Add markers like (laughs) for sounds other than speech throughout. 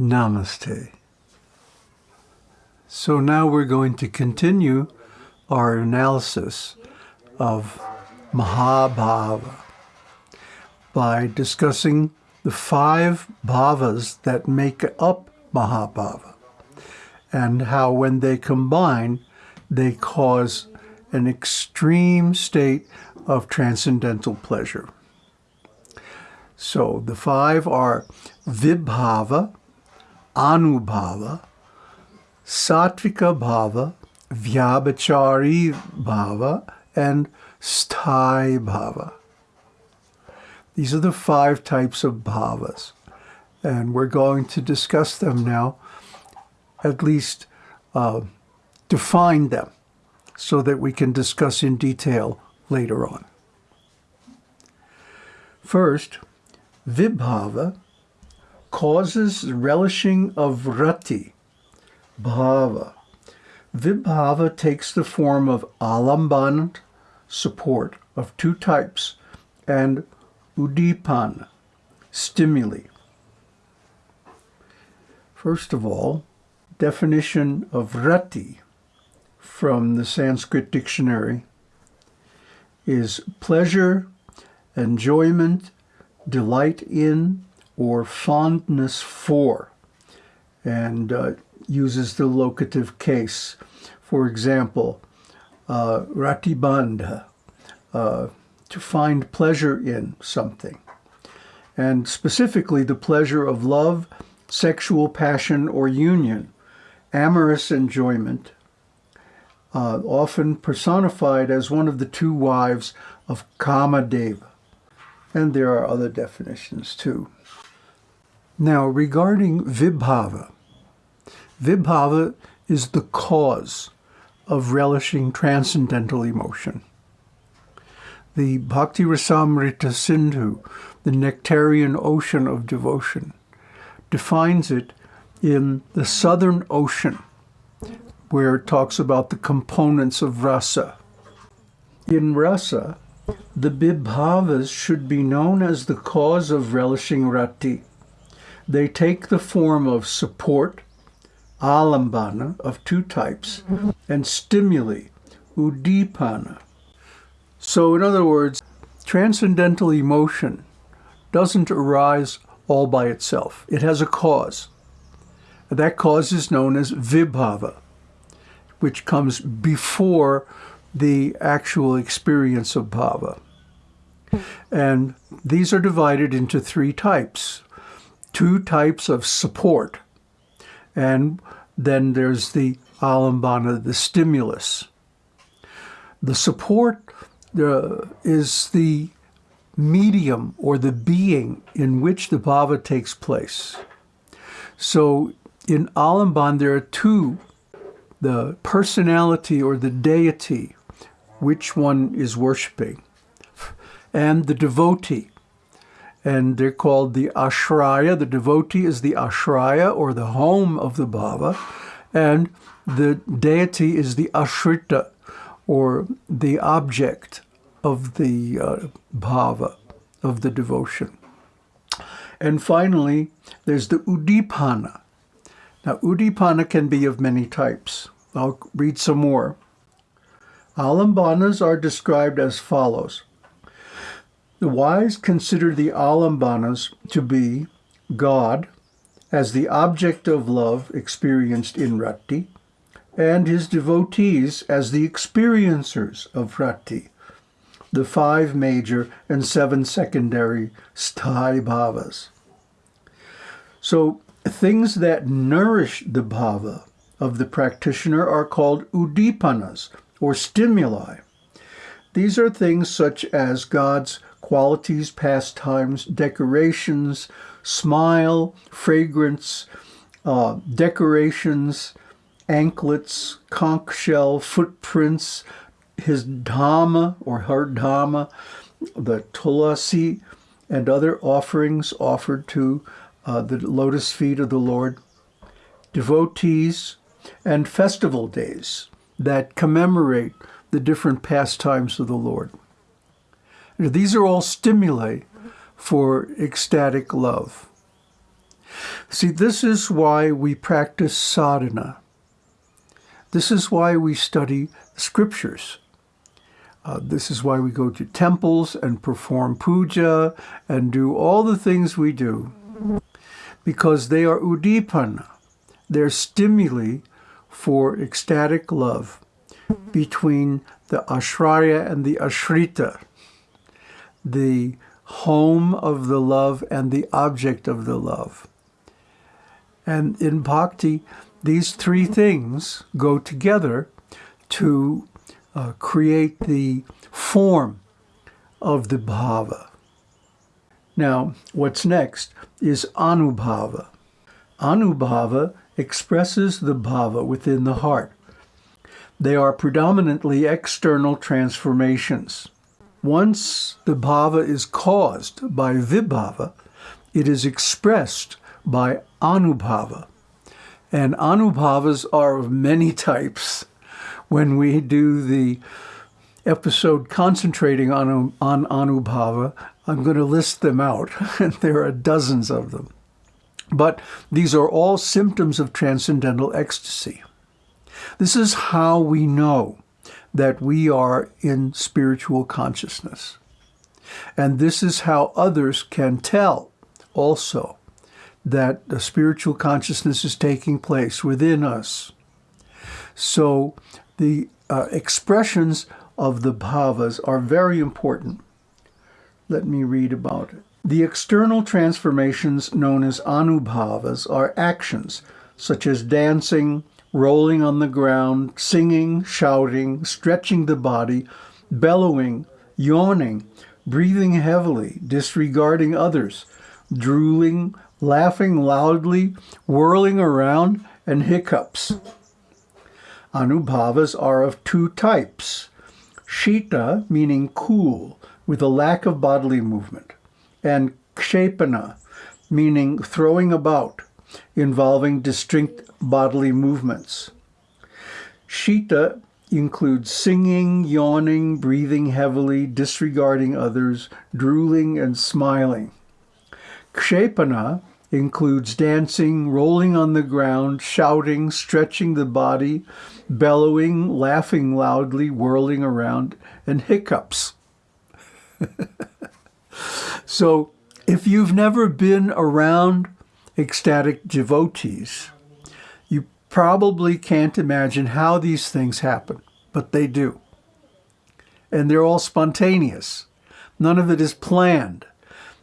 Namaste. So now we're going to continue our analysis of Mahabhava by discussing the five bhavas that make up Mahabhava and how when they combine, they cause an extreme state of transcendental pleasure. So the five are Vibhava, Anubhava, Sattvika Bhava, Vyabhichari Bhava, and Sthai Bhava. These are the five types of bhavas. And we're going to discuss them now, at least uh, define them, so that we can discuss in detail later on. First, Vibhava causes relishing of rati, bhava. Vibhava takes the form of alamban, support, of two types, and udipan, stimuli. First of all, definition of rati from the Sanskrit dictionary is pleasure, enjoyment, delight in, or fondness for, and uh, uses the locative case. For example, uh, ratibandha, uh, to find pleasure in something. And specifically, the pleasure of love, sexual passion, or union, amorous enjoyment, uh, often personified as one of the two wives of Kamadeva. And there are other definitions too. Now, regarding Vibhava, Vibhava is the cause of relishing transcendental emotion. The Bhakti Rasamrita Sindhu, the nectarian ocean of devotion, defines it in the southern ocean, where it talks about the components of rasa. In rasa, the Vibhavas should be known as the cause of relishing rati. They take the form of support, alambana, of two types, and stimuli, udipana. So in other words, transcendental emotion doesn't arise all by itself. It has a cause. That cause is known as vibhava, which comes before the actual experience of bhava. And these are divided into three types. Two types of support, and then there's the alambana, the stimulus. The support uh, is the medium or the being in which the bhava takes place. So in Alamban, there are two, the personality or the deity which one is worshiping, and the devotee. And they're called the ashraya. The devotee is the ashraya, or the home of the bhava, and the deity is the ashrita, or the object of the uh, bhava, of the devotion. And finally, there's the udipana. Now, udipana can be of many types. I'll read some more. Alambanas are described as follows. The wise consider the alambanas to be God as the object of love experienced in rati, and his devotees as the experiencers of rati, the five major and seven secondary sthai bhavas. So things that nourish the bhava of the practitioner are called udipanas, or stimuli. These are things such as God's qualities, pastimes, decorations, smile, fragrance, uh, decorations, anklets, conch shell, footprints, his dhamma or her dhamma, the tulasi, and other offerings offered to uh, the lotus feet of the Lord, devotees, and festival days that commemorate the different pastimes of the Lord. These are all stimuli for ecstatic love. See, this is why we practice sadhana. This is why we study scriptures. Uh, this is why we go to temples and perform puja and do all the things we do. Because they are udipana. They're stimuli for ecstatic love between the ashraya and the ashrita, the home of the love and the object of the love. And in bhakti, these three things go together to uh, create the form of the bhava. Now, what's next is anubhava. Anubhava expresses the bhava within the heart. They are predominantly external transformations. Once the bhava is caused by vibhava, it is expressed by anubhava. And anubhavas are of many (laughs) types. When we do the episode concentrating on, on anubhava, I'm going to list them out, (laughs) and there are dozens of them. But these are all symptoms of transcendental ecstasy. This is how we know that we are in spiritual consciousness. And this is how others can tell also that the spiritual consciousness is taking place within us. So the uh, expressions of the bhavas are very important. Let me read about it. The external transformations known as anubhavas are actions such as dancing, rolling on the ground, singing, shouting, stretching the body, bellowing, yawning, breathing heavily, disregarding others, drooling, laughing loudly, whirling around, and hiccups. Anubhavas are of two types. Shita, meaning cool, with a lack of bodily movement, and kshepana, meaning throwing about, involving distinct bodily movements. Shita includes singing, yawning, breathing heavily, disregarding others, drooling, and smiling. Kshepana includes dancing, rolling on the ground, shouting, stretching the body, bellowing, laughing loudly, whirling around, and hiccups. (laughs) so if you've never been around ecstatic devotees, you probably can't imagine how these things happen, but they do. And they're all spontaneous. None of it is planned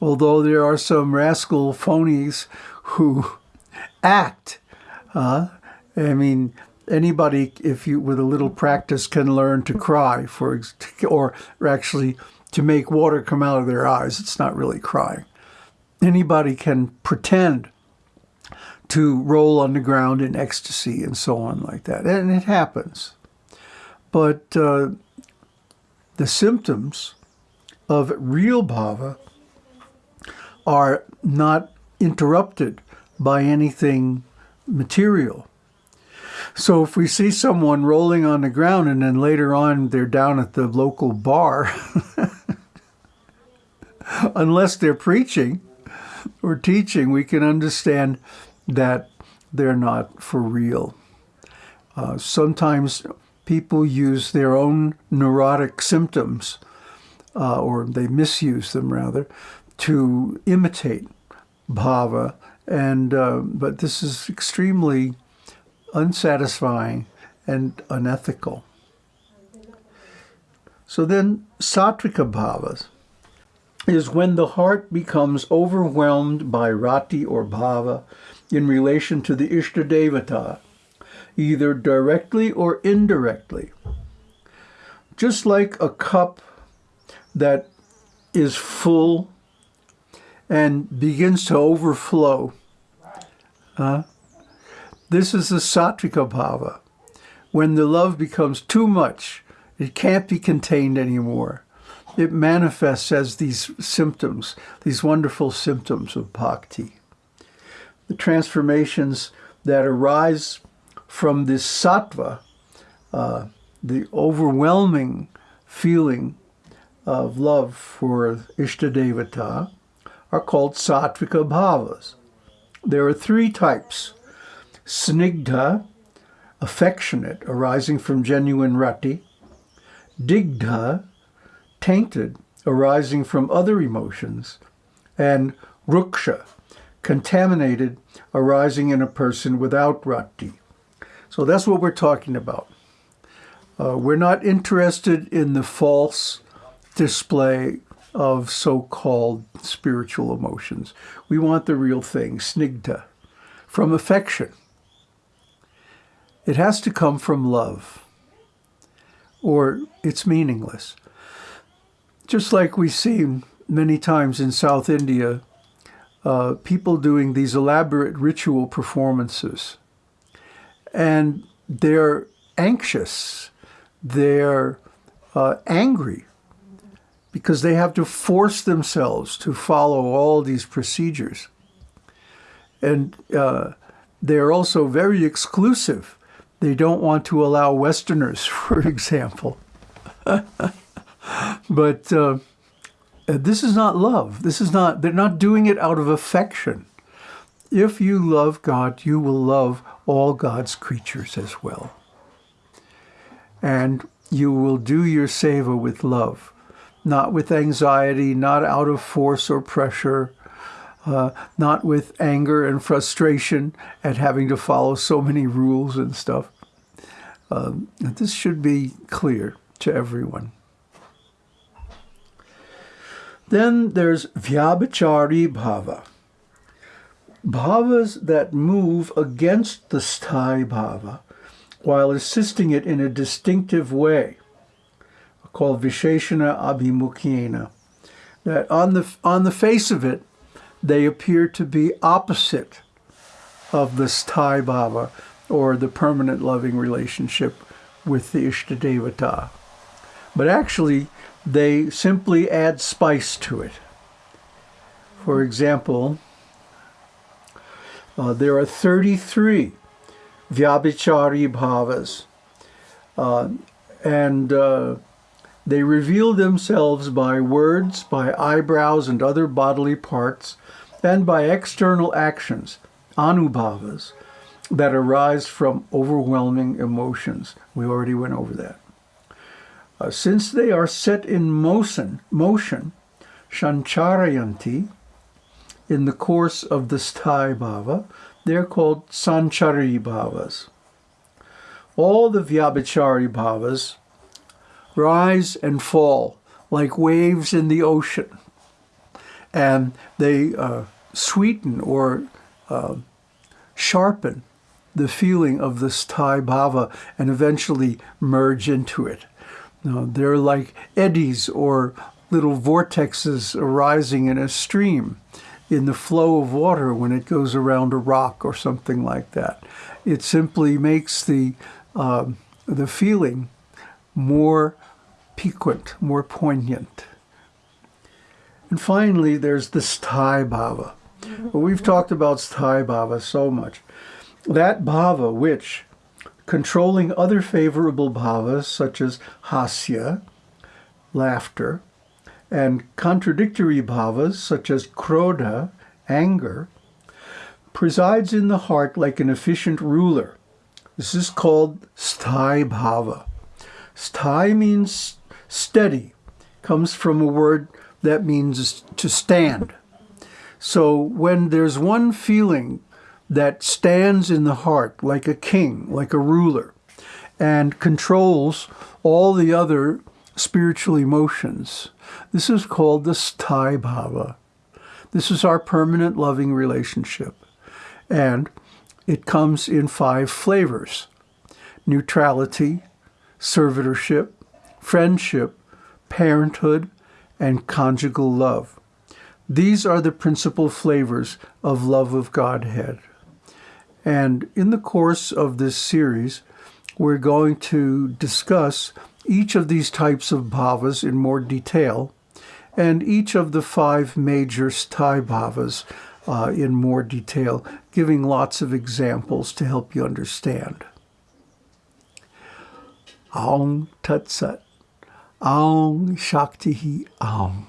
although there are some rascal phonies who (laughs) act. Uh, I mean, anybody, if you with a little practice, can learn to cry, for (laughs) or actually to make water come out of their eyes. It's not really crying. Anybody can pretend to roll on the ground in ecstasy and so on like that, and it happens. But uh, the symptoms of real bhava are not interrupted by anything material. So if we see someone rolling on the ground and then later on they're down at the local bar, (laughs) unless they're preaching or teaching, we can understand that they're not for real. Uh, sometimes people use their own neurotic symptoms, uh, or they misuse them rather, to imitate bhava, and uh, but this is extremely unsatisfying and unethical. So then, sattvika bhavas is when the heart becomes overwhelmed by rati or bhava in relation to the Ishtadevata, either directly or indirectly. Just like a cup that is full and begins to overflow. Uh, this is the sattvika bhava. When the love becomes too much, it can't be contained anymore. It manifests as these symptoms, these wonderful symptoms of bhakti. The transformations that arise from this sattva, uh, the overwhelming feeling of love for Ishtadevata, are called sattvika bhavas. there are three types. Snigdha, affectionate, arising from genuine rati. Digdha, tainted, arising from other emotions. And ruksha, contaminated, arising in a person without rati. So that's what we're talking about. Uh, we're not interested in the false display of so-called spiritual emotions. We want the real thing, snigdha, from affection. It has to come from love, or it's meaningless. Just like we see many times in South India, uh, people doing these elaborate ritual performances. And they're anxious, they're uh, angry because they have to force themselves to follow all these procedures. And uh, they're also very exclusive. They don't want to allow Westerners, (laughs) for example. (laughs) but uh, this is not love. This is not, they're not doing it out of affection. If you love God, you will love all God's creatures as well. And you will do your seva with love not with anxiety, not out of force or pressure, uh, not with anger and frustration at having to follow so many rules and stuff. Um, this should be clear to everyone. Then there's Vyabhichari Bhava. Bhavas that move against the sthai bhava while assisting it in a distinctive way called Visheshana Abhimukhena. That on the, on the face of it, they appear to be opposite of the sthai bhava, or the permanent loving relationship with the Ishtadevata. But actually, they simply add spice to it. For example, uh, there are 33 Vyabhichari bhavas. Uh, and uh, they reveal themselves by words, by eyebrows and other bodily parts, and by external actions, anubhavas, that arise from overwhelming emotions. We already went over that. Uh, since they are set in motion, motion, shancharayanti, in the course of the sthai bhava, they're called sanchari bhavas. All the vyabhichari bhavas rise and fall like waves in the ocean. And they uh, sweeten or uh, sharpen the feeling of this sthai bhava and eventually merge into it. Now, they're like eddies or little vortexes arising in a stream in the flow of water when it goes around a rock or something like that. It simply makes the, uh, the feeling more piquant, more poignant. And finally, there's the sthai bhava. We've talked about sthai bhava so much. That bhava which, controlling other favorable bhavas such as hasya, laughter, and contradictory bhavas such as krodha, anger, presides in the heart like an efficient ruler. This is called sthai bhava. Sthai means Steady comes from a word that means to stand. So when there's one feeling that stands in the heart like a king, like a ruler, and controls all the other spiritual emotions, this is called the sthai bhava. This is our permanent loving relationship. And it comes in five flavors. Neutrality, servitorship, friendship, parenthood, and conjugal love. These are the principal flavors of love of Godhead. And in the course of this series, we're going to discuss each of these types of bhavas in more detail, and each of the five major sthai bhavas uh, in more detail, giving lots of examples to help you understand. Aum Tat Sat. Aum Shakti Aum.